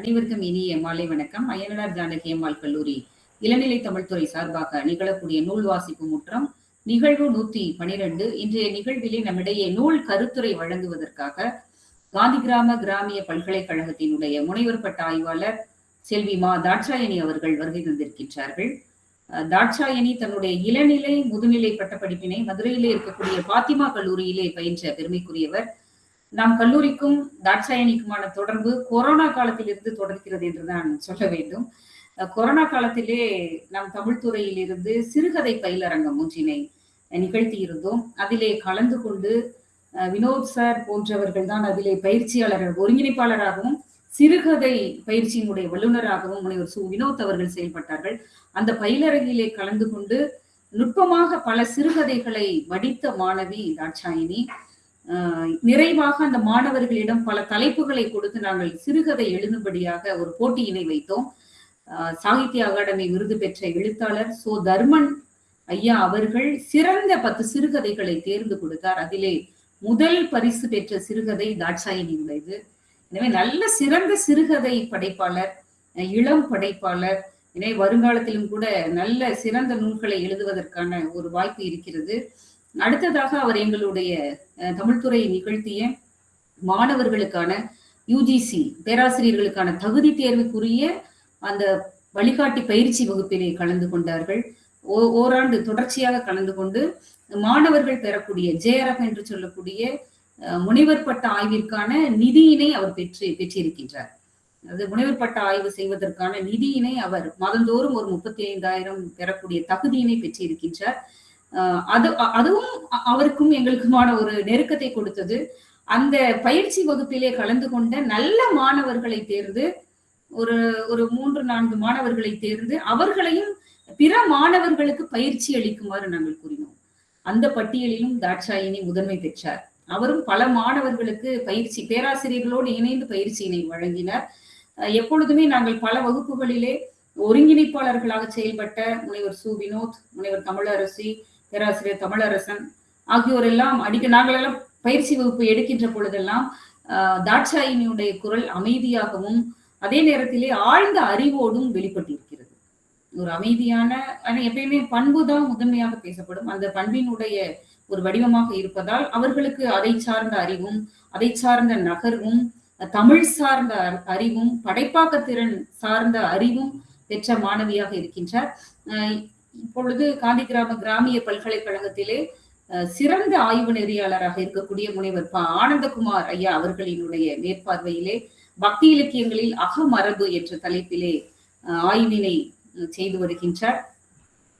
அனைவருக்கும் இனிய மாலை வணக்கம். அய்யனார் ஜானகி அம்மாள் கல்லூரி இளநிலை தமிழ்துறை சார்பாக நிகழக்கூடிய நூல் வாசிப்பு முற்றம் நிகழ்வு நூத்தி பனிரெண்டு. இன்றைய நிகழ்விலே நம்மிடையே நூல் கருத்துரை வழங்குவதற்காக காந்தி கிராம கிராமிய பல்கலைக்கழகத்தினுடைய முனைவர் பட்ட ஆய்வாளர் செல்வி மா தாட்சாயணி அவர்கள் வருகை தந்திருக்கின்றார்கள். தாட்சாயணி தன்னுடைய இளநிலை முதுநிலை பட்டப்படிப்பினை மதுரையிலே இருக்கக்கூடிய பாத்திமா கல்லூரியிலே பயின்ற பெருமைக்குரியவர். நம் கல்லூரிக்கும் தாட்சாயணிக்குமான தொடர்பு கொரோனா காலத்திலிருந்து தொடர்கிறது என்றுதான் சொல்ல வேண்டும். கொரோனா காலத்திலே நம் தமிழ் துறையிலிருந்து சிறுகதை பயிலரங்கம் ஒன்றினை நிகழ்த்தி இருந்தோம் அதிலே கலந்து கொண்டு அஹ் வினோத் சார் போன்றவர்கள் தான் அதிலே பயிற்சியாளர் ஒருங்கிணைப்பாளராகவும் சிறுகதை பயிற்சியினுடைய வல்லுநராகவும் முனைவர் சு. வினோத் அவர்கள் செயல்பட்டார்கள். அந்த பயிலரங்கிலே கலந்து கொண்டு நுட்பமாக பல சிறுகதைகளை வடித்த மாணவி தாட்சாயினி நிறைவாக அந்த மாணவர்களிடம் பல தலைப்புகளை கொடுத்து நாங்கள் சிறுகதை எழுதும்படியாக ஒரு போட்டியினை வைத்தோம். ஆஹ் சாகித்ய அகாடமி விருது பெற்ற எழுத்தாளர் சோ தர்மன் ஐயா அவர்கள் சிறந்த பத்து சிறுகதைகளை தேர்ந்து கொடுத்தார். அதிலே முதல் பரிசு பெற்ற சிறுகதை தாட்சாயினியுடையது எனவே நல்ல சிறந்த சிறுகதை படைப்பாளர் இளம் படைப்பாளர் எனவே வருங்காலத்திலும் கூட நல்ல சிறந்த நூல்களை எழுதுவதற்கான ஒரு வாய்ப்பு இருக்கிறது. அடுத்ததாக அவர் எங்களுடைய தமிழ்துறை நிகழ்த்திய மாணவர்களுக்கான யூஜிசி பேராசிரியர்களுக்கான தகுதி தேர்வுக்குரிய அந்த வழிகாட்டி பயிற்சி வகுப்பிலே கலந்து கொண்டார்கள். ஓ- ஓராண்டு தொடர்ச்சியாக கலந்து கொண்டு மாணவர்கள் பெறக்கூடிய ஜேஆர்எஃப் என்று சொல்லக்கூடிய அஹ், முனைவர் பட்ட ஆய்விற்கான நிதியினை அவர் பெற்று பெற்றிருக்கின்றார். அது முனைவர் பட்ட ஆய்வு செய்வதற்கான நிதியினை அவர் மாதந்தோறும் ஒரு முப்பத்தி ஐந்தாயிரம் பெறக்கூடிய தகுதியினை பெற்றிருக்கின்றார். அது அதுவும் அவருக்கும் எங்களுக்குமான ஒரு நெருக்கத்தை கொடுத்தது. அந்த பயிற்சி வகுப்பிலே கலந்து கொண்ட நல்ல மாணவர்களை தேர்ந்து ஒரு ஒரு மூன்று நான்கு மாணவர்களை தேர்ந்து அவர்களையும் பிற மாணவர்களுக்கு பயிற்சி அளிக்குமாறு நாங்கள் கூறினோம். அந்த பட்டியலிலும் தாட்சாயினி முதன்மை பெற்றார். அவரும் பல மாணவர்களுக்கு பயிற்சி பேராசிரியர்களோடு இணைந்து பயிற்சியினை வழங்கினார். எப்பொழுதுமே நாங்கள் பல வகுப்புகளிலே ஒருங்கிணைப்பாளர்களாக செயல்பட்ட முனைவர் சு. வினோத் முனைவர் தமிழரசி பேராசிரியர் தமிழரசன் ஆகியோர் எல்லாம் அடிக்க நாங்களெல்லாம் பயிற்சி வகுப்பு எடுக்கின்ற பொழுதெல்லாம் ஆஹ், தாட்சாயினியுடைய குரல் அமைதியாகவும் அதே நேரத்திலே ஆழ்ந்த அறிவோடும் வெளிப்பட்டிருக்கிறது. ஒரு அமைதியான ஆனா எப்பயுமே பண்பு தான் முதன்மையாக பேசப்படும். அந்த பண்பினுடைய ஒரு வடிவமாக இருப்பதால் அவர்களுக்கு அதை சார்ந்த அறிவும் அதை சார்ந்த நகர்வும் தமிழ் சார்ந்த அறிவும் படைப்பாக்க திறன் சார்ந்த அறிவும் பெற்ற மாணவியாக இருக்கின்றார். அஹ் இப்பொழுது காந்தி கிராம கிராமிய பல்கலைக்கழகத்திலே சிறந்த ஆய்வு நெறியாளராக இருக்கக்கூடிய முனைவர் ப. ஆனந்தகுமார் ஐயா அவர்களினுடைய மேற்பார்வையிலே பக்தி இலக்கியங்களில் அகமரபு என்ற தலைப்பிலே அஹ், ஆய்வினை செய்து வருகின்றார்.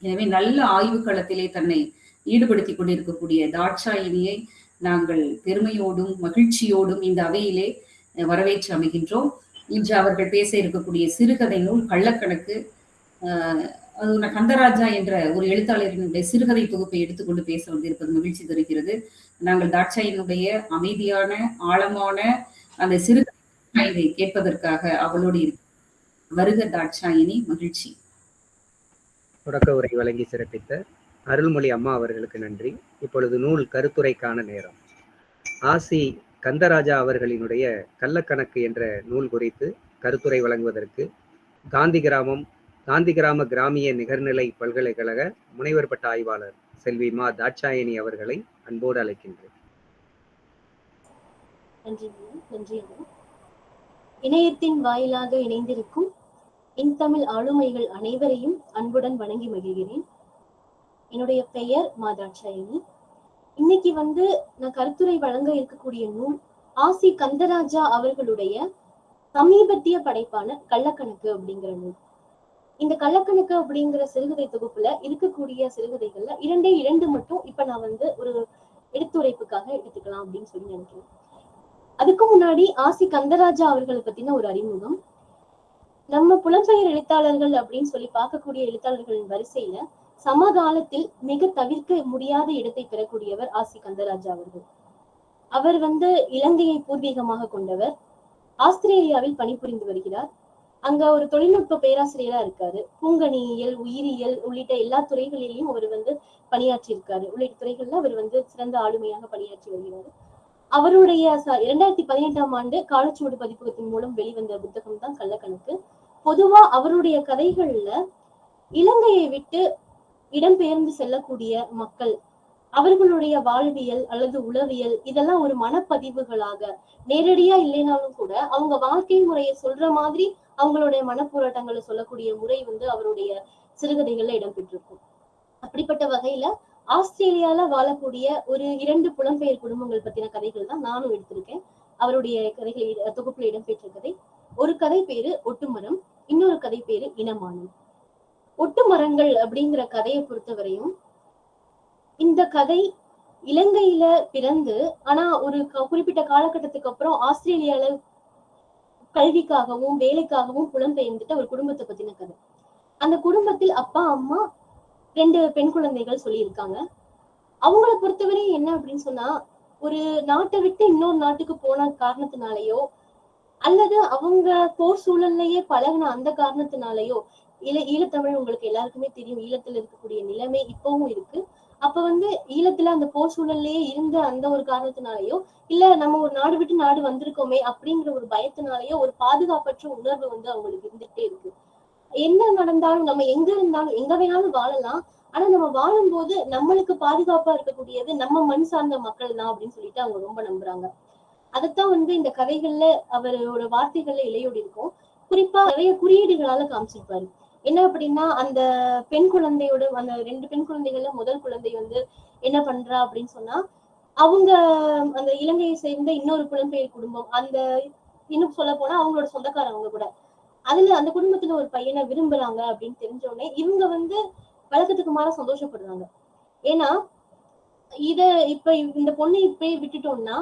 எனவே நல்ல ஆய்வு களத்திலே தன்னை ஈடுபடுத்திக் கொண்டிருக்கக்கூடிய தாட்சாயினியை நாங்கள் பெருமையோடும் மகிழ்ச்சியோடும் இந்த அவையிலே வரவேற்று அமைகின்றோம். இன்று அவர்கள் பேச இருக்கக்கூடிய சிறுகதை நூல் கள்ளக்கணக்கு ஆஹ் கந்தராஜா என்ற ஒரு எழுத்தாளரினுடைய சிறுகதை தொகுப்பை எடுத்துக்கொண்டு பேச வந்திருப்பது மகிழ்ச்சி தருகிறது. நாங்கள் தாட்சாயினுடைய அமைதியான ஆழமான அந்த சிறுகதை இதை கேட்பதற்காக அவளோடு வருக தாட்சாயினி மகிழ்ச்சி. தொடக்க உரை வழங்கி சிறப்பித்த அருள்மொழி அம்மா அவர்களுக்கு நன்றி. இப்பொழுது நூல் கருத்துரைக்கான நேரம். ஆசி கந்தராஜா அவர்களினுடைய கள்ளக்கணக்கு என்ற நூல் குறித்து கருத்துரை வழங்குவதற்கு காந்தி கிராமம் காந்தி கிராம கிராமிய நிகர்நிலை பல்கலைக்கழக முனைவர் பட்ட ஆய்வாளர் செல்வி மா தாட்சாயணி அவர்களை அன்போடு அழைக்கின்றேன். இணையத்தின் வாயிலாக இணைந்திருக்கும் என் தமிழ் ஆளுமைகள் அனைவரையும் அன்புடன் வணங்கி மகிழ்கிறேன். என்னுடைய பெயர் மா தாட்சாயணி. இன்னைக்கு வந்து நான் கருத்துரை வழங்க இருக்கக்கூடிய நூல் ஆசி கந்தராஜா அவர்களுடைய சமீபத்திய படைப்பான கள்ளக்கணக்கு அப்படிங்கிற நூல். இந்த கள்ளக்கணக்கு அப்படிங்கிற சிறுகதை தொகுப்புல இருக்கக்கூடிய சிறுகதைகள்ல இரண்டே இரண்டு மட்டும் இப்ப நான் வந்து ஒரு எடுத்துரைப்புக்காக எடுத்துக்கலாம் அப்படின்னு சொல்லி நினைக்கிறேன். அதுக்கு முன்னாடி ஆசி கந்தராஜா அவர்களை பத்தின ஒரு அறிமுகம். நம்ம புலம்பெயர் எழுத்தாளர்கள் அப்படின்னு சொல்லி பார்க்கக்கூடிய எழுத்தாளர்களின் வரிசையில சமகாலத்தில் மிக தவிர்க்க முடியாத இடத்தை பெறக்கூடியவர் ஆசி கந்தராஜா அவர்கள். அவர் வந்து இலங்கையை பூர்வீகமாக கொண்டவர். ஆஸ்திரேலியாவில் பணிபுரிந்து வருகிறார். அங்க ஒரு தொழில்நுட்ப பேராசிரியரா இருக்காரு. பூங்கனியியல் உயிரியல் உள்ளிட்ட எல்லா துறைகளிலையும் அவர் வந்து பணியாற்றி இருக்காரு உள்ளிட்ட துறைகள்ல அவர் வந்து சிறந்த ஆளுமையாக பணியாற்றி வருகிறார். அவருடைய இரண்டாயிரத்தி பதினெட்டாம் ஆண்டு காலச்சுவடு பதிப்பகத்தின் மூலம் வெளிவந்த புத்தகம் தான் கள்ளக்கணக்கு. பொதுவா அவருடைய கதைகள்ல இலங்கையை விட்டு இடம்பெயர்ந்து செல்லக்கூடிய மக்கள் அவர்களுடைய வாழ்வியல் அல்லது உளவியல் இதெல்லாம் ஒரு மனப்பதிவுகளாக நேரடியா இல்லைனாலும் கூட அவங்க வாழ்க்கை முறையை சொல்ற மாதிரி அவங்களுடைய மனப்போராட்டங்களை சொல்லக்கூடிய முறை வந்து அவருடைய சிறுகதைகள்ல இடம்பெற்றிருக்கும். அப்படிப்பட்ட வகையில ஆஸ்திரேலியால வாழக்கூடிய ஒரு இரண்டு புலம்பெயர் குடும்பங்கள் பத்தின கதைகள் தான் நானும் எடுத்திருக்கேன். அவருடைய கதைகள் தொகுப்புல இடம்பெற்ற கதை. ஒரு கதை பேரு ஒட்டுமரம் இன்னொரு கதை பேரு இனமானம். ஒட்டுமரங்கள் அப்படிங்கிற கதையை பொறுத்தவரையும் இந்த கதை இலங்கையில பிறந்து ஆனா ஒரு குறிப்பிட்ட காலகட்டத்துக்கு அப்புறம் ஆஸ்திரேலியால கல்விக்காகவும் வேலைக்காகவும் புலம்பெயர்ந்துட்டு ஒரு குடும்பத்தை பத்தின கதை. அந்த குடும்பத்தில் அப்பா அம்மா ரெண்டு பெண் குழந்தைகள் சொல்லியிருக்காங்க. அவங்கள பொறுத்தவரை என்ன அப்படின்னு சொன்னா ஒரு நாட்டை விட்டு இன்னொரு நாட்டுக்கு போன காரணத்தினாலயோ அல்லது அவங்க போர் சூழல்லையே பழகின அந்த காரணத்தினாலயோ ஈழ ஈழத்தமிழ் உங்களுக்கு எல்லாருக்குமே தெரியும் ஈழத்துல இருக்கக்கூடிய நிலைமை இப்பவும் இருக்கு. அப்ப வந்து ஈழத்துல அந்த போர் சூழல்லயே இருந்த அந்த ஒரு காரணத்தினாலயோ இல்ல நம்ம ஒரு நாடு விட்டு நாடு வந்திருக்கோமே அப்படிங்கிற ஒரு பயத்தினாலயோ ஒரு பாதுகாப்பற்ற உணர்வு வந்து அவங்களுக்கு இருந்துட்டே இருக்கு. என்ன நடந்தாலும் நம்ம எங்க இருந்தாலும் எங்க வேணாலும் வாழலாம். ஆனா நம்ம வாழும்போது நம்மளுக்கு பாதுகாப்பா இருக்கக்கூடியது நம்ம மண் சார்ந்த மக்கள் தான் அப்படின்னு சொல்லிட்டு அவங்க ரொம்ப நம்புறாங்க. அதைத்தான் வந்து இந்த கதைகள்ல அவரோட வார்த்தைகள்ல இலையோடி இருக்கும் குறிப்பா நிறைய குறியீடுகளால காமிச்சிருப்பாரு. என்ன அப்படின்னா அந்த பெண் குழந்தையோட அந்த ரெண்டு பெண் குழந்தைகள்ல முதல் குழந்தை வந்து என்ன பண்றா அப்படின்னு சொன்னா அவங்க அந்த இலங்கையை சேர்ந்த இன்னொரு புலம்பெயர் குடும்பம் அந்த இன்னும் சொல்ல போனா அவங்களோட சொந்தக்காரவங்க கூட. அதுல அந்த குடும்பத்துல ஒரு பையனை விரும்புறாங்க அப்படின்னு தெரிஞ்ச உடனே இவங்க வந்து வழக்கத்துக்கு மாற சந்தோஷப்படுறாங்க. ஏன்னா இத இப்ப இந்த பொண்ணை இப்பயே விட்டுட்டோம்னா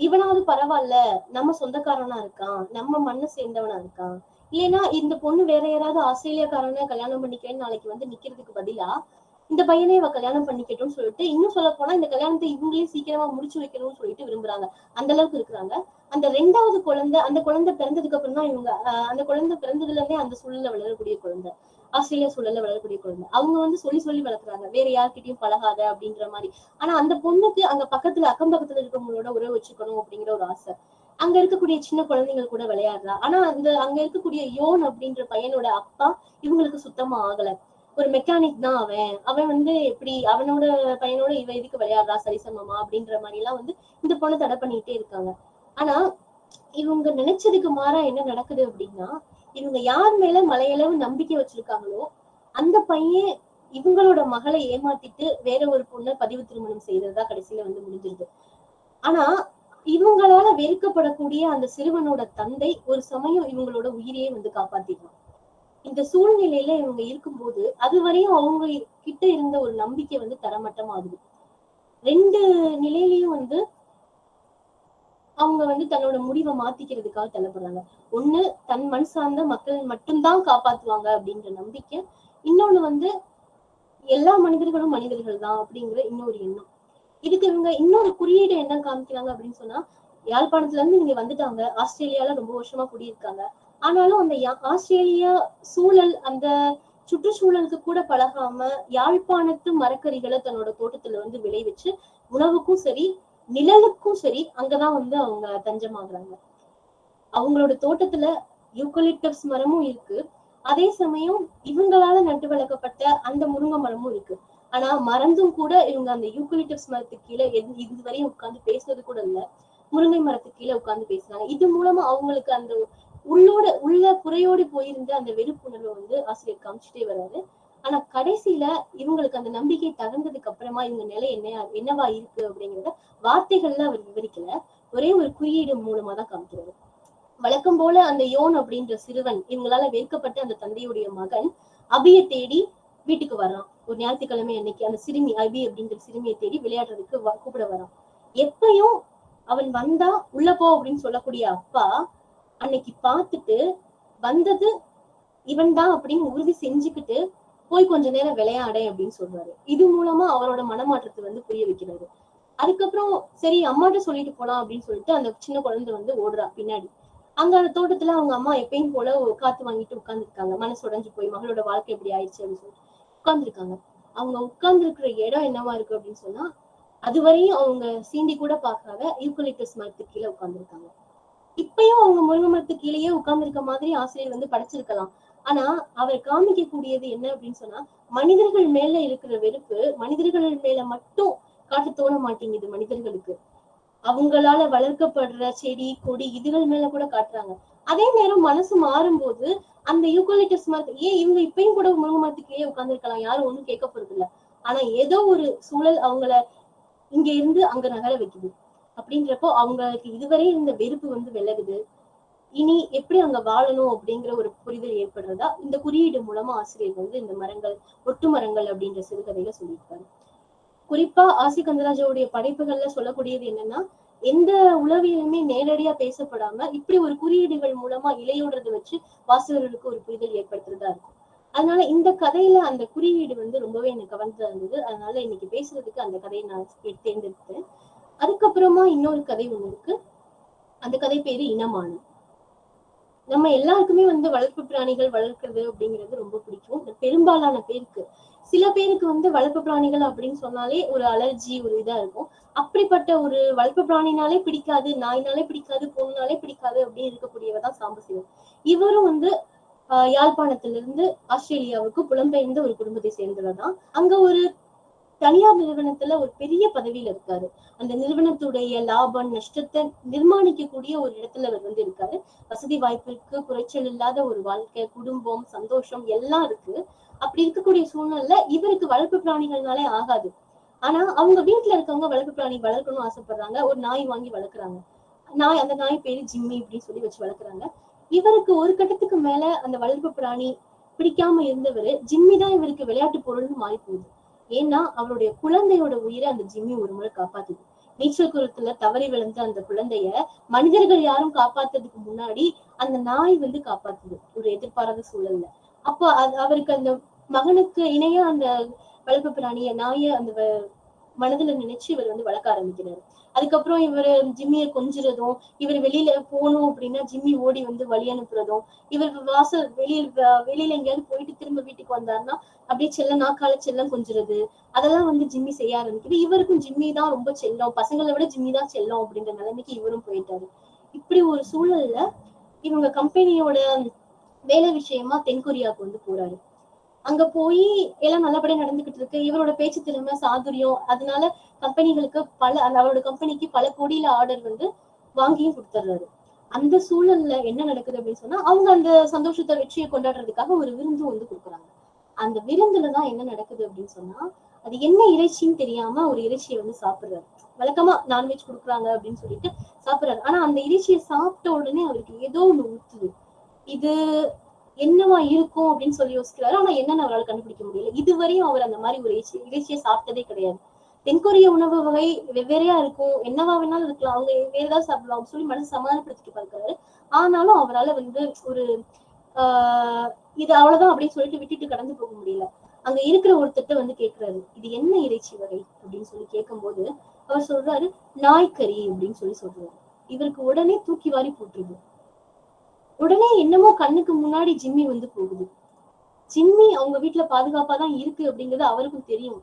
இவனாவது பரவாயில்ல நம்ம சொந்தக்காரனா இருக்கான் நம்ம மண்ணை சேர்ந்தவனா இருக்கான் இல்லைன்னா இந்த பொண்ணு வேற யாராவது ஆஸ்திரேலியாக்காரன கல்யாணம் பண்ணிக்கிறேன்னு நாளைக்கு வந்து நிக்கிறதுக்கு பதிலா இந்த பையனை இவ கல்யாணம் பண்ணிக்கட்டும்னு சொல்லிட்டு இன்னும் சொல்ல போனா இந்த கல்யாணத்தை இவங்களே சீக்கிரமா முடிச்சு வைக்கணும்னு சொல்லிட்டு விரும்புறாங்க. அந்த அளவுக்கு இருக்கிறாங்க. அந்த ரெண்டாவது குழந்தை அந்த குழந்தை பிறந்ததுக்கு அப்புறம் தான் இவங்க ஆஹ் அந்த குழந்தை பிறந்ததுல இருந்தே அந்த சூழல்ல வளரக்கூடிய குழந்தை ஆஸ்திரேலியா சூழல்ல வளரக்கூடிய குழந்தை. அவங்க வந்து சொல்லி சொல்லி வளர்க்குறாங்க. வேற யார்கிட்டயும் பழகாத அப்படின்ற மாதிரி. ஆனா அந்த பொண்ணுக்கு அங்க பக்கத்துல அக்கம் பக்கத்துல இருக்கவங்களோட உறவு வச்சுக்கணும் அப்படிங்கிற ஒரு ஆசை. அங்க இருக்கக்கூடிய சின்ன குழந்தைகள் கூட விளையாடலாம் ஆனா அந்த அங்க இருக்கக்கூடிய யோன் அப்படின்ற பையனோட அப்பா இவங்களுக்கு சுத்தமா ஆகல. ஒரு மெக்கானிக் தான் அவன். அவன் வந்து எப்படி அவனோட பையனோட இவ இதுக்கு விளையாடுறா சரிசமமா அப்படின்ற மாதிரி எல்லாம் வந்து இந்த பொண்ணு தடை பண்ணிட்டே இருக்காங்க. ஆனா இவங்க நினைச்சதுக்கு மாறா என்ன நடக்குது அப்படின்னா இவங்க யார் மேல மலையளவு நம்பிக்கை வச்சிருக்காங்களோ அந்த பையன் இவங்களோட மகளை ஏமாத்திட்டு வேற ஒரு பொண்ணை பதிவு திருமணம் செய்யறதா கடைசியில வந்து முடிஞ்சிருது. ஆனா இவங்களால வெறுக்கப்படக்கூடிய அந்த சிறுவனோட தந்தை ஒரு சமயம் இவங்களோட உயிரையே வந்து காப்பாத்திடுவான். இந்த சூழ்நிலையில இவங்க இருக்கும்போது அது வரையும் அவங்க கிட்ட இருந்த ஒரு நம்பிக்கை வந்து தரமட்டமாகுது. ரெண்டு நிலையிலயும் வந்து அவங்க வந்து தன்னோட முடிவை மாத்திக்கிறதுக்காக தள்ளப்படுறாங்க. ஒண்ணு தன் மண் சார்ந்த மக்கள் மட்டும்தான் காப்பாத்துவாங்க அப்படின்ற நம்பிக்கை. இன்னொன்னு வந்து எல்லா மனிதர்களும் மனிதர்கள் தான் அப்படிங்கிற இன்னொரு எண்ணம். இதுக்கு இவங்க இன்னொரு குறியீடு என்ன காமிக்கிறாங்க அப்படின்னு சொன்னா யாழ்ப்பாணத்துல இருந்து இங்க வந்துட்டாங்க. ஆஸ்திரேலியால ரொம்ப வருஷமா குடியிருக்காங்க. ஆனாலும் அந்த யா- ஆஸ்திரேலியா சூழல் அந்த சுற்றுச்சூழலுக்கு கூட பழகாம யாழ்ப்பாணத்து மரக்கறிகளை தன்னோட தோட்டத்துல வந்து விளைவிச்சு உணவுக்கும் சரி நிழலுக்கும் சரி அங்கதான் வந்து அவங்க தஞ்சமாகறாங்க. அவங்களோட தோட்டத்துல யூக்கலிப்டஸ் மரமும் இருக்கு. அதே சமயம் இவங்களால நட்டு வளர்க்கப்பட்ட அந்த முருங்கை மரமும் இருக்கு. ஆனா மறந்தும் கூட இவங்க அந்த யூக்கலிப்டஸ் மரத்துக்கு கீழே இது இதுவரையும் உட்கார்ந்து பேசுறது கூட இல்ல. முருங்கை மரத்துக்கு கீழே உட்கார்ந்து பேசுறாங்க இது மூலமா அவங்களுக்கு அந்த உள்ளோட உள்ள குறையோடு போயிருந்த அந்த வெறுப்புணர்வை வந்து ஆசிரியர் காமிச்சிட்டே வராரு. ஆனா கடைசியில இவங்களுக்கு அந்த நம்பிக்கை தகுந்ததுக்கு அப்புறமா இவங்க நிலை என்ன என்னவா இருக்கு அப்படிங்கறத வார்த்தைகள்ல அவர் விவரிக்கல. ஒரே ஒரு குறியீடு மூலமா தான் காமிக்கிறாரு. வழக்கம் போல அந்த யோன் அப்படின்ற சிறுவன் இவங்களால வெறுக்கப்பட்ட அந்த தந்தையுடைய மகன் அபிய தேடி வீட்டுக்கு வர்றான். ஒரு ஞாயிற்றுக்கிழமை அன்னைக்கு அந்த சிறுமி அபி அப்படிங்கிற சிறுமியை தேடி விளையாடுறதுக்கு வ- கூப்பிட வரான். எப்பயும் அவன் வந்தா உள்ள போ அப்படின்னு சொல்லக்கூடிய அப்பா அன்னைக்கு பார்த்துட்டு வந்தது இவன் தான் அப்படின்னு உறுதி செஞ்சுக்கிட்டு போய் கொஞ்ச நேரம் விளையாடேன் அப்படின்னு சொல்றாரு. இது மூலமா அவரோட மனமாற்றத்தை வந்து புரிய வைக்கிறாரு. அதுக்கப்புறம் சரி அம்மாட்ட சொல்லிட்டு போலாம் அப்படின்னு சொல்லிட்டு அந்த சின்ன குழந்தை வந்து ஓடுறா பின்னாடி. அங்க அந்த தோட்டத்துல அவங்க அம்மா எப்பயும் போல காத்து வாங்கிட்டு உட்கார்ந்துருக்காங்க. மனசு உடஞ்சு போய் மகளோட வாழ்க்கை எப்படி ஆயிடுச்சு அப்படின்னு சொல்லிட்டு. உட்கார்ந்துருக்காங்க. அவங்க உட்கார்ந்து இருக்கிற இடம் என்னவா இருக்கு அப்படின்னு சொன்னா அதுவரையும் அவங்க சீண்டி கூட பாக்காத யூக்கலிப்டஸ் மரத்துக்கு கீழே உட்கார்ந்துருக்காங்க. இப்பயும் அவங்க முருங்கை மரத்துக்கு கீழேயே உட்கார்ந்துருக்க மாதிரி ஆசிரியர் வந்து படைச்சிருக்கலாம். ஆனா அவர் காமிக்க கூடியது என்ன அப்படின்னு சொன்னா மனிதர்கள் மேல இருக்கிற வெறுப்பு மனிதர்கள் மேல மட்டும் காட்ட தோண மாட்டேங்குது மனிதர்களுக்கு. அவங்களால வளர்க்கப்படுற செடி கொடி இதுகள் மேல கூட காட்டுறாங்க. அதே நேரம் மனசு மாறும்போது அந்த யூக்கலிட்டஸ் மரத்து ஏன் இவங்க இப்பயும் கூட முருங்கை மரத்துக்கே உட்கார்ந்துருக்கலாம்? யாரும் ஒண்ணும் கேட்க போறது இல்ல ஆனா ஏதோ ஒரு சூழல் அவங்கள இங்க இருந்து அங்க நகர வைக்குது. அப்படின்றப்போ அவங்களுக்கு இதுவரை இருந்த வெறுப்பு வந்து விலகுது. இனி எப்படி அங்க வாழணும் அப்படிங்கிற ஒரு புரிதல் ஏற்படுறதா இந்த குறியீடு மூலமா ஆசிரியர் வந்து இந்த மரங்கள் ஒட்டு மரங்கள் அப்படின்ற சிறுகதையில சொல்லியிருக்காரு. குறிப்பா ஆசி கந்தராஜாவுடைய படைப்புகள்ல சொல்லக்கூடியது என்னன்னா எந்த உளவியலுமே நேரடியா பேசப்படாம இப்படி ஒரு குறியீடுகள் மூலமா இலையோடுறதை வச்சு வாசகர்களுக்கு ஒரு புரிதல் ஏற்படுத்துறதா இருக்கும். அதனால இந்த கதையில அந்த குறியீடு வந்து ரொம்பவே எனக்கு கவர்ந்ததா இருந்தது. அதனால இன்னைக்கு பேசுறதுக்கு அந்த கதையை நான் தேர்ந்தெடுத்தேன் அதுக்கப்புறமா இன்னொரு கதை ஒண்ணு இருக்கு. அந்த கதை பேரு இனமானம் நம்ம எல்லாருக்குமே வந்து வளர்ப்பு பிராணிகள் வளர்க்கறது அப்படிங்கிறது ரொம்ப பிடிக்கும். பெரும்பாலான பேருக்கு சில பேருக்கு வந்து வளர்ப்பு பிராணிகள் அப்படின்னு சொன்னாலே ஒரு அலர்ஜி ஒரு இதா இருக்கும். அப்படிப்பட்ட ஒரு வளர்ப்பு பிராணினாலே பிடிக்காது நாய்னாலே பிடிக்காது பொண்ணுனாலே பிடிக்காது அப்படின்னு இருக்கக்கூடியவ தான் சாம்பசிவம் இவரும் வந்து ஆஹ் யாழ்ப்பாணத்திலிருந்து ஆஸ்திரேலியாவுக்கு புலம்பெயர்ந்த ஒரு குடும்பத்தை சேர்ந்தவர் தான். அங்க ஒரு தனியார் நிறுவனத்துல ஒரு பெரிய பதவியில இருக்காரு. அந்த நிறுவனத்துடைய லாபம் நஷ்டத்தை நிர்மாணிக்கக்கூடிய ஒரு இடத்துல அவர் வந்து இருக்காரு. வசதி வாய்ப்பிற்கு குறைச்சல் இல்லாத ஒரு வாழ்க்கை குடும்பம் சந்தோஷம் எல்லாம் இருக்கு. அப்படி இருக்கக்கூடிய சூழ்நிலை இவருக்கு வளர்ப்பு பிராணிகள்னாலே ஆகாது. ஆனா அவங்க வீட்டுல இருக்கவங்க வளர்ப்பு பிராணி வளர்க்கணும்னு ஆசைப்படுறாங்க. ஒரு நாய் வாங்கி வளர்க்குறாங்க. நாய் அந்த நாய் பேரு ஜிம்மி அப்படின்னு சொல்லி வச்சு வளர்க்குறாங்க. இவருக்கு ஒரு கட்டத்துக்கு மேல அந்த வளர்ப்பு பிராணி பிடிக்காம இருந்தவர் ஜிம்மி தான் இவருக்கு விளையாட்டு பொருள்னு மாறி போகுது ஏன்னா அவருடைய குழந்தையோட உயிரை அந்த ஜிம்மி ஒரு முறை காப்பாத்துது. நீச்சல் குளத்துல தவறி விழுந்த அந்த குழந்தைய மனிதர்கள் யாரும் காப்பாத்துறதுக்கு முன்னாடி அந்த நாய் வந்து காப்பாத்துது. ஒரு எதிர்பாராத சூழல்ல. அப்போ அது அவருக்கு அந்த மகனுக்கு இணையா அந்த வளர்ப்பு பிராணிய நாய அந்த மனதுல நினைச்சு இவர் வந்து வளர்க்க ஆரம்பிக்கிறாரு. அதுக்கப்புறம் இவர் ஜிம்மியை கொஞ்சுறதும் இவர் வெளியில போகணும் அப்படின்னா ஜிம்மி ஓடி வந்து வழி அனுப்புறதும் இவர் வாசல் வெளியில் வெளியில எங்கேயாவது போயிட்டு திரும்ப வீட்டுக்கு வந்தாருன்னா அப்படியே செல்ல நாக்கால செல்லம் கொஞ்சுறது அதெல்லாம் வந்து ஜிம்மி செய்ய ஆரம்பிக்குது. இவருக்கும் ஜிம்மி தான் ரொம்ப செல்லம். பசங்களை விட ஜிம்மி தான் செல்லம் அப்படின்ற நிலைமைக்கு இவரும் போயிட்டாரு. இப்படி ஒரு சூழல்ல இவங்க கம்பெனியோட வேலை விஷயமா தென்கொரியாவுக்கு வந்து போறாரு. அங்க போய் எல்லாம் நல்லபடியா நடந்துகிட்டு இருக்கு. இவரோட பேச்சு திறமை சாதுரியம் அதனால கம்பெனிகளுக்கு பல அவரோட கம்பெனிக்கு பல கோடியில ஆர்டர் வந்து வாங்கியும் கொடுத்துட்றாரு அந்த சூழல்ல என்ன நடக்குது அப்படின்னு சொன்னா அவங்க அந்த சந்தோஷத்தை வெற்றியை கொண்டாடுறதுக்காக ஒரு விருந்து வந்து கொடுக்குறாங்க. அந்த விருந்துல தான் என்ன நடக்குது அப்படின்னு சொன்னா அது என்ன இறைச்சின்னு தெரியாம ஒரு இறைச்சியை வந்து சாப்பிடுறாரு. வழக்கமா நான்வெஜ் கொடுக்குறாங்க அப்படின்னு சொல்லிட்டு சாப்பிடுறாரு. ஆனா அந்த இறைச்சியை சாப்பிட்ட உடனே அவருக்கு ஏதோ ஒண்ணு ஊத்துது. இது என்னவா இருக்கும் அப்படின்னு சொல்லி யோசிக்கிறாரு. ஆனா என்னன்னு அவரால் கண்டுபிடிக்க முடியல. இதுவரையும் அவர் அந்த மாதிரி ஒரு இறைச்சி இறைச்சியை சாப்பிட்டதே கிடையாது. தென்கொரிய உணவு வகை வெவ்வேறையா இருக்கும். என்னவா வேணாலும் இருக்கலாம். அவங்க வேற ஏதாவது சாப்பிடலாம் சொல்லி மனசு சமாதானப்படுத்திட்டு பார்க்கிறாரு. ஆனாலும் அவரால வந்து ஒரு ஆஹ் இது அவ்வளவுதான் அப்படின்னு சொல்லிட்டு விட்டுட்டு கடந்து போக முடியல. அங்க இருக்கிற ஒருத்தட்ட வந்து கேக்குறாரு இது என்ன இறைச்சி வகை? அப்படின்னு சொல்லி கேட்கும்போது அவர் சொல்றாரு நாய்க்கறி அப்படின்னு சொல்லி சொல்றாரு. இவருக்கு உடனே தூக்கி வாரி போட்டுருது. உடனே என்னமோ கண்ணுக்கு முன்னாடி ஜிம்மி வந்து போகுது. ஜிம்மி அவங்க வீட்டுல பாதுகாப்பா தான் இருக்கு அப்படிங்கிறது அவருக்கும் தெரியும்.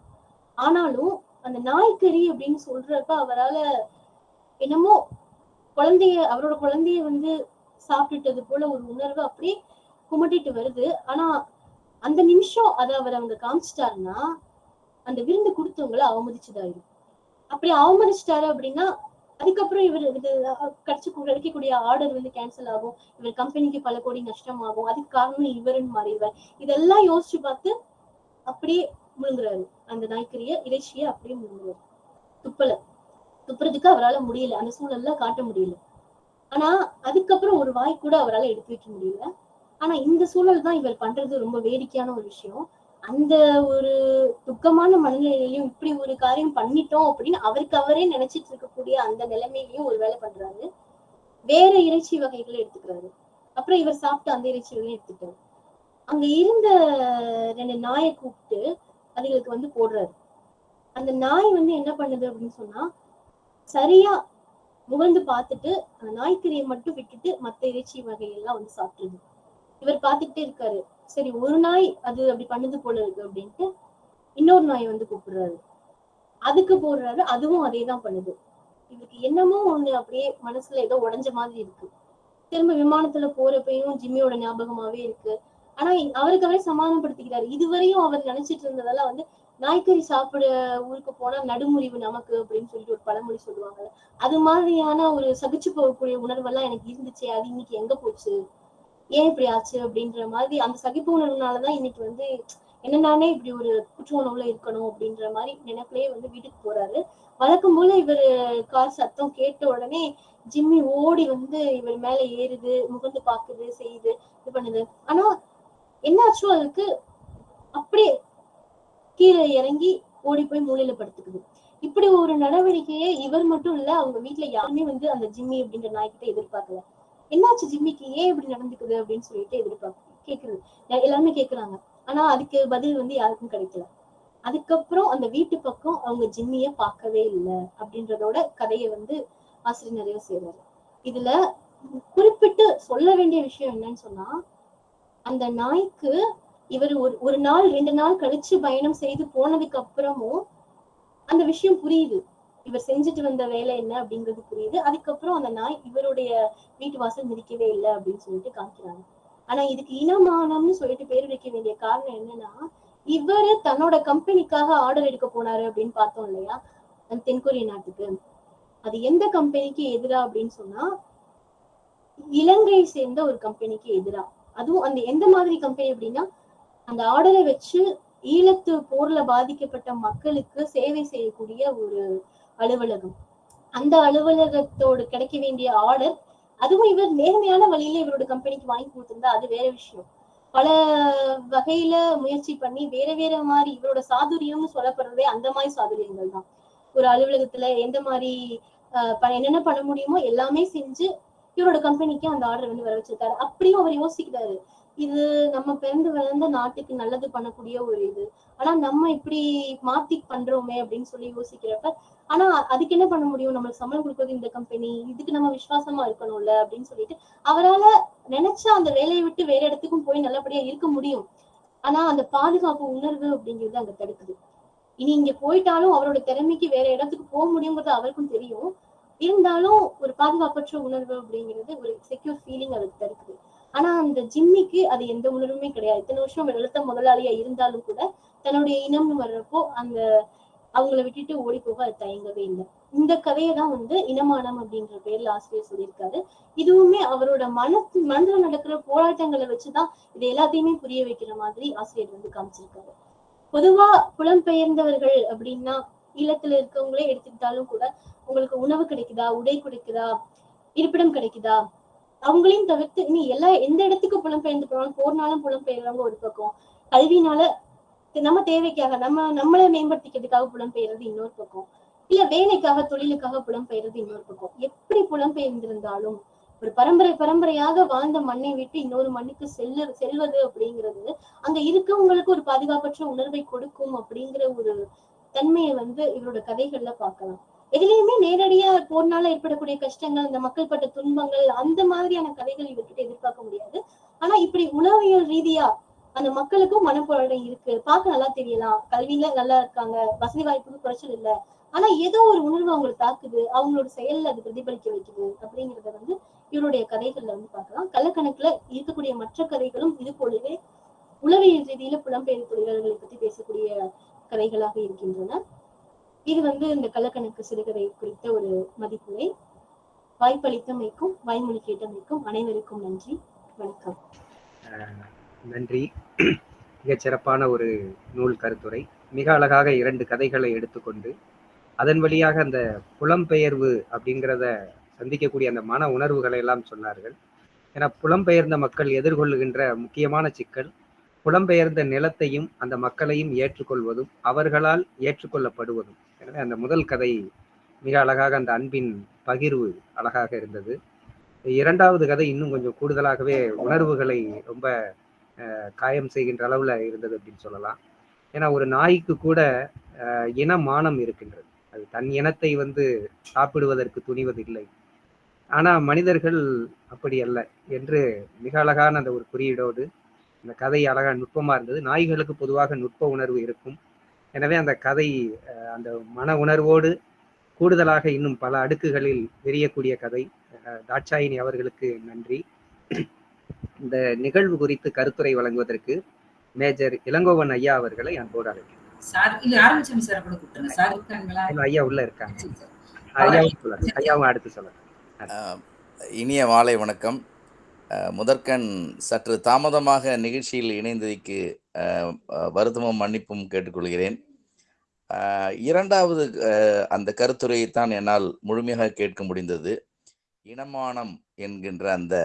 ஆனாலும் அந்த நாய்க்கறி அப்படின்னு சொல்றப்ப அவரால என்னமோ குழந்தைய அவரோட குழந்தைய வந்து சாப்பிட்டுட்டது போல ஒரு உணர்வு அப்படியே குமட்டிட்டு வருது. ஆனா அந்த நிமிஷம் அதை அவர் அவங்க காமிச்சிட்டாருன்னா அந்த விருந்து கொடுத்தவங்கள அவமதிச்சுதாயிரும். அப்படி அவமதிச்சிட்டாரு அப்படின்னா அதுக்கப்புறம் இவர் இது கடிச்சு கிடைக்கக்கூடிய ஆர்டர் வந்து கேன்சல் ஆகும். இவர் கம்பெனிக்கு பல கோடி நஷ்டமாகும். அதுக்கு காரணம் இவருன்னு மாறிடுவார் இதெல்லாம் யோசிச்சு பார்த்து அப்படியே முழுங்குறாரு அந்த நாய்க்கரிய இறைச்சிய அப்படியே முழுங்குறாரு. துப்பல. துப்புறதுக்கு அவரால் முடியல. அந்த சூழல்ல காட்ட முடியல. ஆனா அதுக்கப்புறம் ஒரு வாய் கூட அவரால் எடுத்து வைக்க முடியல. ஆனா இந்த சூழல் தான் இவர் பண்றது ரொம்ப வேடிக்கையான ஒரு விஷயம். அந்த ஒரு துக்கமான மனநிலையிலையும் இப்படி ஒரு காரியம் பண்ணிட்டோம் அப்படின்னு அவருக்கு அவரே நினைச்சிட்டு இருக்கக்கூடிய அந்த நிலைமையிலையும் ஒரு வேலை பண்றாரு. வேற இறைச்சி வகைகளை எடுத்துக்கிறாரு. அப்புறம் இவர் சாப்பிட்டு அந்த இறைச்சிகளையும் எடுத்துட்டாரு அங்க இருந்த ரெண்டு நாயை கூப்பிட்டு அதுகளுக்கு வந்து போடுறாரு. அந்த நாய் வந்து என்ன பண்ணுது அப்படின்னு சொன்னா சரியா முகழ்ந்து பார்த்துட்டு அந்த நாய்க்கறியை மட்டும் விட்டுட்டு மத்த இறைச்சி வகையெல்லாம் வந்து சாப்பிட்டுருது. இவர் பார்த்துக்கிட்டே இருக்காரு. சரி ஒரு நாய் அது அப்படி பண்ணுது போல இருக்கு அப்படின்ட்டு இன்னொரு நாய் வந்து கூப்பிடுறாரு. அதுக்கு போடுறாரு அதுவும் அதே தான் பண்ணுது. இதுக்கு என்னமோ ஒண்ணு அப்படியே மனசுல ஏதோ உடைஞ்ச மாதிரி இருக்கு. திரும்ப விமானத்துல போறப்பையும் ஜிம்மியோட ஞாபகமாவே இருக்கு. ஆனா அவருக்கு அவரே சமாதானப்படுத்திக்கிறாரு. இதுவரையும் அவர் நினைச்சிட்டு இருந்ததெல்லாம் வந்து நாய்க்கறி சாப்பிட ஊருக்கு போனா நடுமுறிவு நமக்கு அப்படின்னு சொல்லிட்டு ஒரு பழமொழி சொல்லுவாங்க அது மாதிரியான ஒரு சகிச்சு போகக்கூடிய உணர்வெல்லாம் எனக்கு இருந்துச்சு அது இன்னைக்கு எங்க போச்சு? ஏன் இப்படி ஆச்சு அப்படின்ற மாதிரி அந்த சகிப்பு உணர்வுனாலதான் இன்னைக்கு வந்து என்ன நானே இப்படி ஒரு குற்ற உணவுல இருக்கணும் அப்படின்ற மாதிரி நினைப்பிலேயே வந்து வீட்டுக்கு போறாரு. வழக்கம் போல இவர் கார் சத்தம் கேட்ட உடனே ஜிம்மி ஓடி வந்து இவர் மேல ஏறுது முகந்து பாக்குது செய்யுது இது பண்ணுது. ஆனா என்னாச்சோ அதுக்கு அப்படியே கீழே இறங்கி ஓடி போய் மூலையில படுத்துக்குது. இப்படி ஒரு நடவடிக்கையை இவர் மட்டும் இல்ல அவங்க வீட்டுல யாருமே வந்து அந்த ஜிம்மி அப்படின்ற நாய்கிட்ட எதிர்பார்க்கல. என்னாச்சு ஜிம்மிக்கு? ஏன் இப்படி நடந்துக்குது அப்படின்னு சொல்லிட்டு எதிர்பார்க்க கேக்குறது. எல்லாருமே கேக்குறாங்க. ஆனா அதுக்கு பதில் வந்து யாருக்கும் கிடைக்கல. அதுக்கப்புறம் அந்த வீட்டு பக்கம் அவங்க ஜிம்மிய பார்க்கவே இல்லை அப்படின்றதோட கதையை வந்து ஆசிரியர் நிறைய செய்வாரு இதுல குறிப்பிட்டு சொல்ல வேண்டிய விஷயம் என்னன்னு சொன்னா அந்த நாய்க்கு இவர் ஒரு ஒரு நாள் ரெண்டு நாள் கழிச்சு பயணம் செய்து போனதுக்கு அப்புறமும் அந்த விஷயம் புரியுது. இவர் செஞ்சுட்டு வந்த வேலை என்ன அப்படிங்கிறது புரியுது. அதுக்கப்புறம் அந்த நாய் இவருடைய வீட்டு வாசல் மிதிக்கவே இல்லை அப்படின்னு சொல்லிட்டு காமிக்கிறாங்க. ஆனா இதுக்கு இனமானம்னு சொல்லிட்டு பேர் வைக்க வேண்டிய காரணம் என்னன்னா இவரு தன்னோட கம்பெனிக்காக ஆர்டர் எடுக்க போனாரு அப்படின்னு பார்த்தோம் இல்லையா? அந்த தென்கொரிய நாட்டுக்கு. அது எந்த கம்பெனிக்கு எதிரா அப்படின்னு சொன்னா இலங்கையை சேர்ந்த ஒரு கம்பெனிக்கு எதிரா. அதுவும் அந்த எந்த மாதிரி கம்பெனி அப்படின்னா அந்த ஆர்டரை வச்சு ஈழத்து போர்ல பாதிக்கப்பட்ட மக்களுக்கு சேவை செய்யக்கூடிய ஒரு அலுவலகம். அந்த அலுவலகத்தோடு கிடைக்க வேண்டிய ஆர்டர் அதுவும் இவர் நேர்மையான வழியில இவரோட கம்பெனிக்கு வாங்கி கொடுத்திருந்தா அது வேற விஷயம். பல வகையில முயற்சி பண்ணி வேற வேற மாதிரி இவரோட சாதுரியம்னு சொல்லப்படுறதே அந்த மாதிரி சாதுரியங்கள் தான். ஒரு அலுவலகத்துல எந்த மாதிரி ஆஹ் ப- என்னென்ன பண்ண முடியுமோ எல்லாமே செஞ்சு இவரோட கம்பெனிக்கு அந்த ஆர்டர் வந்து வர வச்சிருக்காரு. அப்படியும் அவர் யோசிக்கிறாரு. இது நம்ம பிறந்து வளர்ந்த நாட்டுக்கு நல்லது பண்ணக்கூடிய ஒரு இது. ஆனா நம்ம இப்படி மாத்தி பண்றோமே அப்படின்னு சொல்லி யோசிக்கிறப்ப ஆனா அதுக்கு என்ன பண்ண முடியும்? நம்மளுக்கு சம்பளம் கொடுக்கறது இந்த கம்பெனி இதுக்கு நம்ம விசுவாசமா இருக்கணும்ல அப்படின்னு சொல்லிட்டு அவரால நினைச்சா அந்த வேலையை விட்டு வேற இடத்துக்கும் போய் நல்லபடியா இருக்க முடியும். ஆனா அந்த பாதுகாப்பு உணர்வு அப்படிங்கிறது அங்க தடுக்குது. இனி இங்க போயிட்டாலும் அவரோட திறமைக்கு வேற இடத்துக்கு போக முடியுங்கிறது அவருக்கும் தெரியும். இருந்தாலும் ஒரு பாதுகாப்பற்ற உணர்வு அப்படிங்கிறது ஒரு செக்யூர் ஃபீலிங் அதுக்கு தருக்குது ஆனா அந்த ஜிம்மிக்கு அது எந்த உணர்வுமே கிடையாது. இத்தனை வருஷம் அவர் எழுத்த முதலாளியா இருந்தாலும் கூட தன்னுடைய இனம்னு வர்றப்போ அந்த அவங்கள விட்டுட்டு ஓடி போக அது தயங்கவே இல்லை. இந்த கதையை தான் வந்து இனமானம் அப்படின்ற பேர்ல ஆசிரியர் சொல்லியிருக்காரு. இதுவுமே அவரோட மனசு மனதுல நடக்கிற போராட்டங்களை வச்சுதான் இது எல்லாத்தையுமே புரிய வைக்கிற மாதிரி ஆசிரியர் வந்து காமிச்சிருக்காரு. பொதுவா புலம்பெயர்ந்தவர்கள் அப்படின்னா ஈழத்துல இருக்கவங்களே எடுத்துக்கிட்டாலும் கூட உங்களுக்கு உணவு கிடைக்குதா? உடை கிடைக்குதா? இருப்பிடம் கிடைக்குதா? அவங்களையும் தவிர்த்து இனி எல்லா எந்த இடத்துக்கு புலம்பெயர்ந்து போனாலும் போர்னாலும் புலம்பெயர்றவங்க ஒரு பக்கம். கல்வினால நம்ம தேவைக்காக நம்ம நம்மளை மேம்படுத்திக்கிறதுக்காக புலம்பெயர்றது இன்னொரு பக்கம். இல்ல வேலைக்காக தொழிலுக்காக புலம்பெயர்றது இன்னொரு பக்கம். எப்படி புலம்பெயர்ந்திருந்தாலும் ஒரு பரம்பரை பரம்பரையாக வாழ்ந்த மண்ணை விட்டு இன்னொரு மண்ணுக்கு செல்லு செல்வது அப்படிங்கிறது அங்க இருக்கவங்களுக்கு ஒரு பாதுகாப்பற்ற உணர்வை கொடுக்கும் அப்படிங்கிற ஒரு தன்மையை வந்து இவரோட கதைகள்ல பார்க்கலாம். எதுலயுமே நேரடியா போர்னால ஏற்படக்கூடிய கஷ்டங்கள் அந்த மக்கள் பட்ட துன்பங்கள் அந்த மாதிரியான கதைகள் இவர்கிட்ட எதிர்பார்க்க முடியாது. ஆனா இப்படி உளவியல் ரீதியா அந்த மக்களுக்கும் மனப்போராட்டம் இருக்கு. பார்க்க நல்லா தெரியலாம். கல்வியில நல்லா இருக்காங்க. வசதி வாய்ப்புக்கு குறைச்சல் இல்ல. ஆனா ஏதோ ஒரு உணர்வு அவங்களுக்கு தாக்குது. அவங்களோட செயல்ல அது பிரதிபலிக்க வைக்குது. அப்படிங்கறத வந்து இவருடைய கதைகள்ல வந்து பார்க்கலாம். கள்ளக்கணக்குல இருக்கக்கூடிய மற்ற கதைகளும் இது போலவே உளவியல் ரீதியில புலம்பெயர் தொழிலாளர்களை பத்தி பேசக்கூடிய கதைகளாக இருக்கின்றன. இது வந்து இந்த கள்ளக்கணக்கு சிறுகதை குறித்த ஒரு மதிப்புரை. வாய்ப்பளித்தமைக்கும் வாய்மொழி கேட்டமைக்கும் அனைவருக்கும் நன்றி வணக்கம். நன்றி. மிகச் சிறப்பான ஒரு நூல் கருத்துரை. மிக அழகாக இரண்டு கதைகளை எடுத்துக்கொண்டு அதன் வழியாக அந்த புலம்பெயர்வு அப்படிங்கிறத சந்திக்கக்கூடிய அந்த மன உணர்வுகளை எல்லாம் சொன்னார்கள். ஏன்னா புலம்பெயர்ந்த மக்கள் எதிர்கொள்ளுகின்ற முக்கியமான சிக்கல் புலம்பெயர்ந்த நிலத்தையும் அந்த மக்களையும் ஏற்றுக்கொள்வதும் அவர்களால் ஏற்றுக்கொள்ளப்படுவதும். எனவே அந்த முதல் கதை மிக அழகாக அந்த அன்பின் பகிர்வு அழகாக இருந்தது. இரண்டாவது கதை இன்னும் கொஞ்சம் கூடுதலாகவே உணர்வுகளை ரொம்ப அஹ், காயம் செய்கின்ற அளவில் இருந்தது அப்படின்னு சொல்லலாம். ஏன்னா ஒரு நாய்க்கு கூட அஹ், இன மானம் இருக்கின்றது. அது தன் இனத்தை வந்து சாப்பிடுவதற்கு துணிவதில்லை. ஆனால் மனிதர்கள் அப்படி அல்ல என்று மிக அழகான அந்த ஒரு குறியீடோடு இந்த கதை அழகா நுட்பமா இருந்தது. நாய்களுக்கு பொதுவாக நுட்ப உணர்வு இருக்கும். எனவே அந்த கதை அந்த மன உணர்வோடு கூடுதலாக இன்னும் பல அடுக்குகளில் விரியக்கூடிய கதை. தாட்சாயினி அவர்களுக்கு நன்றி. இந்த நிகழ்வு குறித்து கருத்துரை வழங்குவதற்கு மேஜர் இளங்கோவன் ஐயா அவர்களை அன்போடு அழைக்கிறேன். ஐயா உள்ள இருக்காங்க. ஐயாவும் சொல்லுங்க ஐயாவும் அடுத்து சொல்லுங்க. இனிய மாலை வணக்கம். முதற்கண் சற்று தாமதமாக நிகழ்ச்சியில் இணைந்ததைக்கு வருத்தமும் மன்னிப்பும் கேட்டுக்கொள்கிறேன். இரண்டாவது அந்த அந்த கருத்துரையைத்தான் என்னால் முழுமையாக கேட்க முடிந்தது. இனமானம் என்கின்ற அந்த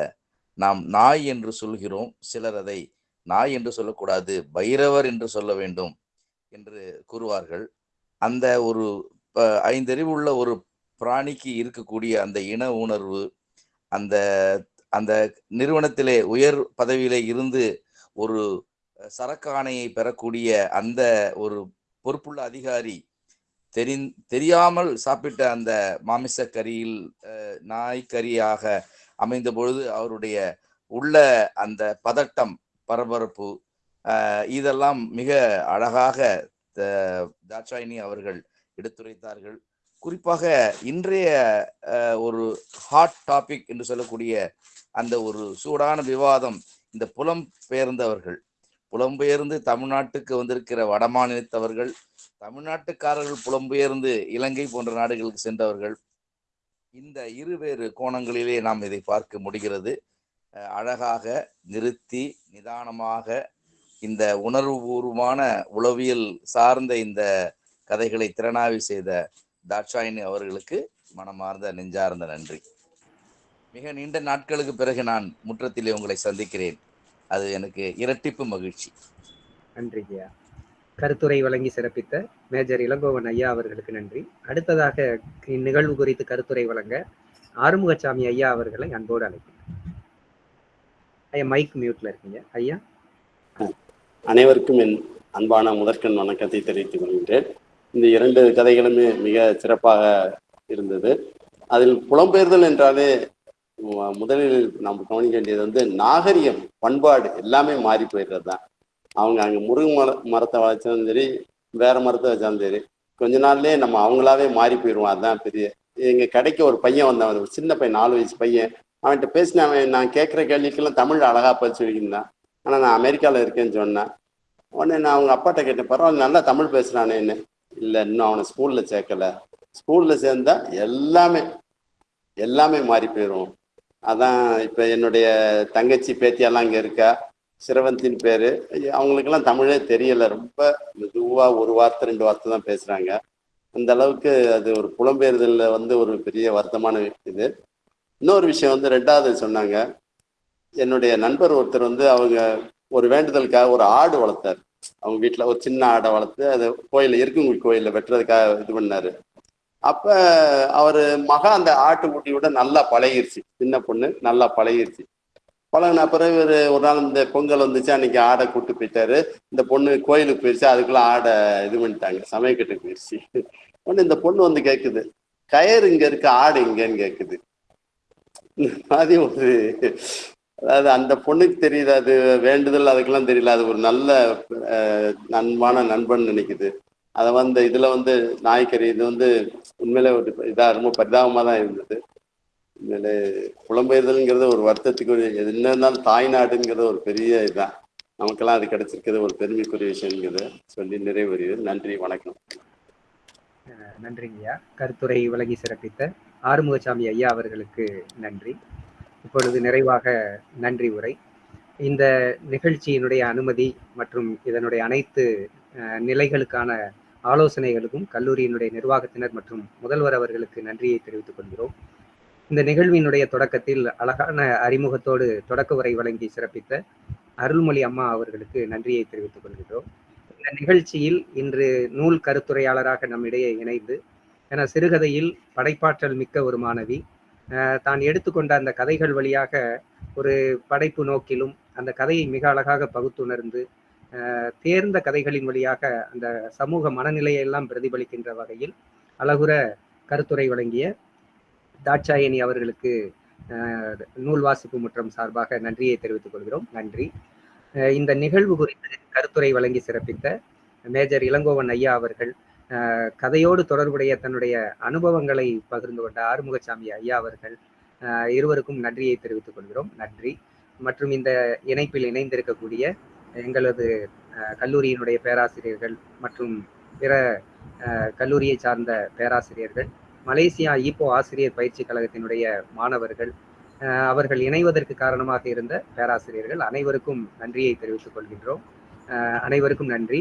நாம் நாய் என்று சொல்கிறோம். சிலர் அதை நாய் என்று சொல்லக்கூடாது பைரவர் என்று சொல்ல வேண்டும் என்று கூறுவார்கள். அந்த ஒரு ஐந்தறிவுள்ள ஐந்தறிவு உள்ள ஒரு பிராணிக்கு இருக்கக்கூடிய அந்த இன உணர்வு அந்த அந்த நிறுவனத்திலே உயர் பதவியிலே இருந்து ஒரு சரக்காணையை பெறக்கூடிய அந்த ஒரு பொறுப்புள்ள அதிகாரி தெரி தெரியாமல் சாப்பிட்ட அந்த மாமிச கறியில் அஹ், அமைந்த பொழுது அவருடைய உள்ள அந்த பதட்டம் பரபரப்பு இதெல்லாம் மிக அழகாக த- தாட்சாயினி அவர்கள் எடுத்துரைத்தார்கள். குறிப்பாக இன்றைய ஒரு ஹாட் டாபிக் என்று சொல்லக்கூடிய அந்த ஒரு சூடான விவாதம் இந்த புலம் பெயர்ந்தவர்கள். புலம்பெயர்ந்து தமிழ்நாட்டுக்கு வந்திருக்கிற வடமாநிலத்தவர்கள் தமிழ்நாட்டுக்காரர்கள் புலம்பெயர்ந்து இலங்கை போன்ற நாடுகளுக்கு சென்றவர்கள். இந்த இருவேறு கோணங்களிலே நாம் இதை பார்க்க முடிகிறது. அழகாக நிறுத்தி நிதானமாக இந்த உணர்வுபூர்வமான உளவியல் சார்ந்த இந்த கதைகளை திறனாய்வு செய்த தாட்சாயினி அவர்களுக்கு மனமார்ந்த நெஞ்சார்ந்த நன்றி. மிக நீண்ட நாட்களுக்கு பிறகு நான் முற்றத்திலே உங்களை சந்திக்கிறேன். அது எனக்கு இரட்டிப்பு மகிழ்ச்சி. நன்றி ஐயா கருத்துரை வழங்கி சிறப்பித்த மேஜர் இளங்கோவன் ஐயா அவர்களுக்கு நன்றி. அடுத்ததாக இந்நிகழ்வு குறித்து கருத்துரை வழங்க ஆறுமுகசாமி ஐயா அவர்களை அன்போடு அழைக்கிறேன். ஐயா மைக் மியூட்ல இருக்கீங்க. ஐயா. அனைவருக்கும் என் அன்பான முதற்கண் வணக்கத்தை தெரிவித்துக் கொள்கின்றேன். இந்த இரண்டு கதைகளுமே மிக சிறப்பாக இருந்தது. அதில் புலம்பெயர்தல் என்றாலே முதலில் நாம் கவனிக்க வேண்டியது வந்து நாகரிகம் பண்பாடு எல்லாமே மாறி போயிடுறது தான். அவங்க அங்கே முருகு மர மரத்தை வளர்த்தாலும் சரி வேற மரத்தை வச்சாலும் சரி கொஞ்ச நாள்லயே நம்ம அவங்களாவே மாறி போயிடுவோம். அதுதான் பெரிய எங்க கடைக்கு ஒரு பையன் வந்தான். ஒரு சின்ன பையன் நாலு வயசு பையன். அவன்கிட்ட பேசின அவன் நான் கேட்குற கேள்விக்கெல்லாம் தமிழ் அழகா பதிச்சு வைக்கின்றான் ஆனால் நான் அமெரிக்காவில் இருக்கேன்னு சொன்னேன். உடனே நான் அவங்க அப்பாட்ட கேட்டேன் பரவாயில்ல நல்லா தமிழ் பேசுறானேன்னு இல்லை இன்னும் அவனை ஸ்கூலில் சேர்க்கல. ஸ்கூலில் சேர்ந்தா எல்லாமே எல்லாமே மாறி போயிடும் அதான் இப்போ என்னுடைய தங்கச்சி பேத்தியெல்லாம் இங்கே இருக்கா? சிரவந்தின் பேர். அவங்களுக்கெல்லாம் தமிழே தெரியலை. ரொம்ப மெதுவாக ஒரு வார்த்தை ரெண்டு வார்த்தை தான் பேசுகிறாங்க அந்த அளவுக்கு அது ஒரு புலம்பெயர்தலில் வந்து ஒரு பெரிய வருத்தமான இது. இன்னொரு விஷயம் வந்து ரெண்டாவது சொன்னாங்க. என்னுடைய நண்பர் ஒருத்தர் வந்து அவங்க ஒரு வேண்டுதலுக்காக ஒரு ஆடு வளர்த்தார். அவங்க வீட்டில் ஒரு சின்ன ஆடை வளர்த்து அதை கோயிலில் இருக்குங்குடி கோயிலில் வெட்டுறதுக்காக இது பண்ணார். அப்ப அவர் மகா அந்த ஆட்டுக்குட்டியோட நல்லா பழகிருச்சு. சின்ன பொண்ணு நல்லா பழகிருச்சு. பழகின பிறகு இவர் ஒரு நாள் இந்த பொங்கல் வந்துச்சு அன்னைக்கு ஆடை கூட்டு போயிட்டாரு. இந்த பொண்ணு கோயிலுக்கு போயிடுச்சு அதுக்குள்ள ஆடை இது பண்ணிட்டாங்க சமயக்கட்டுக்கு போயிடுச்சு உடனே இந்த பொண்ணு வந்து கேக்குது கயர் இங்க இருக்கு ஆடு இங்கன்னு கேக்குது. இந்த மாதிரி ஒரு அதாவது அந்த பொண்ணுக்கு தெரியுது அது வேண்டுதல் அதுக்கெல்லாம் தெரியல. அது ஒரு நல்ல நண்பான நண்பன் நினைக்குது. அதை வந்து இதுல வந்து நாய்க்கறி இது வந்து உண்மையிலே ஒரு இதாக ரொம்ப பரிதாபமாக தான் இருந்தது. உண்மையிலே புலம்பெயர்தல்ங்கிறது ஒரு வருத்தத்துக்கு என்ன இருந்தாலும் தாய்நாடுங்கிறது ஒரு பெரிய இதுதான் நமக்கெல்லாம் அது கிடைச்சிருக்கிறது ஒரு பெருமைக்குரிய விஷயங்கிறது சொல்லி நிறைவு நன்றி வணக்கம். அஹ் நன்றிங்கய்யா கருத்துரை வழங்கி சிறப்பித்த ஆறுமுகசாமி ஐயா அவர்களுக்கு நன்றி. இப்பொழுது நிறைவாக நன்றி உரை. இந்த நிகழ்ச்சியினுடைய அனுமதி மற்றும் இதனுடைய அனைத்து நிலைகளுக்கான ஆலோசனைகளுக்கும் கல்லூரியினுடைய நிர்வாகத்தினர் மற்றும் முதல்வர் அவர்களுக்கு நன்றியை தெரிவித்துக் கொள்கிறோம். இந்த நிகழ்வினுடைய தொடக்கத்தில் அழகான அறிமுகத்தோடு தொடக்க உரை வழங்கி சிறப்பித்த அருள்மொழி அம்மா அவர்களுக்கு நன்றியை தெரிவித்துக் கொள்கிறோம். இந்த நிகழ்ச்சியில் இன்று நூல் கருத்துரையாளராக நம்மிடையே இணைந்து என சிறுகதையில் படைப்பாற்றல் மிக்க ஒரு மாணவி தான் எடுத்துக்கொண்ட அந்த கதைகள் வழியாக ஒரு படைப்பு நோக்கிலும் அந்த கதையை மிக அழகாக பகுத்துணர்ந்து தேர்ந்த கதைகளின் வழியாக அந்த சமூக மனநிலையை எல்லாம் பிரதிபலிக்கின்ற வகையில் அழகுற கருத்துரை வழங்கிய தாட்சாயணி அவர்களுக்கு நூல் வாசிப்பு முற்றம் சார்பாக நன்றியை தெரிவித்துக் கொள்கிறோம். நன்றி. இந்த நிகழ்வு குறித்து கருத்துரை வழங்கி சிறப்பித்த மேஜர் இளங்கோவன் ஐயா அவர்கள் கதையோடு தொடர்புடைய தன்னுடைய அனுபவங்களை பகிர்ந்து கொண்ட ஆறுமுகசாமி ஐயா அவர்கள் இருவருக்கும் நன்றியை தெரிவித்துக் கொள்கிறோம். நன்றி. மற்றும் இந்த இணைப்பில் இணைந்திருக்கக்கூடிய எங்களது கல்லூரியினுடைய பேராசிரியர்கள் மற்றும் பிற அஹ், கல்லூரியை சார்ந்த பேராசிரியர்கள் மலேசியா ஈப்போ ஆசிரியர் பயிற்சி கழகத்தினுடைய மாணவர்கள் அவர்கள் இணைவதற்கு காரணமாக இருந்த பேராசிரியர்கள் அனைவருக்கும் நன்றியை தெரிவித்துக் கொள்கின்றோம். அனைவருக்கும் நன்றி.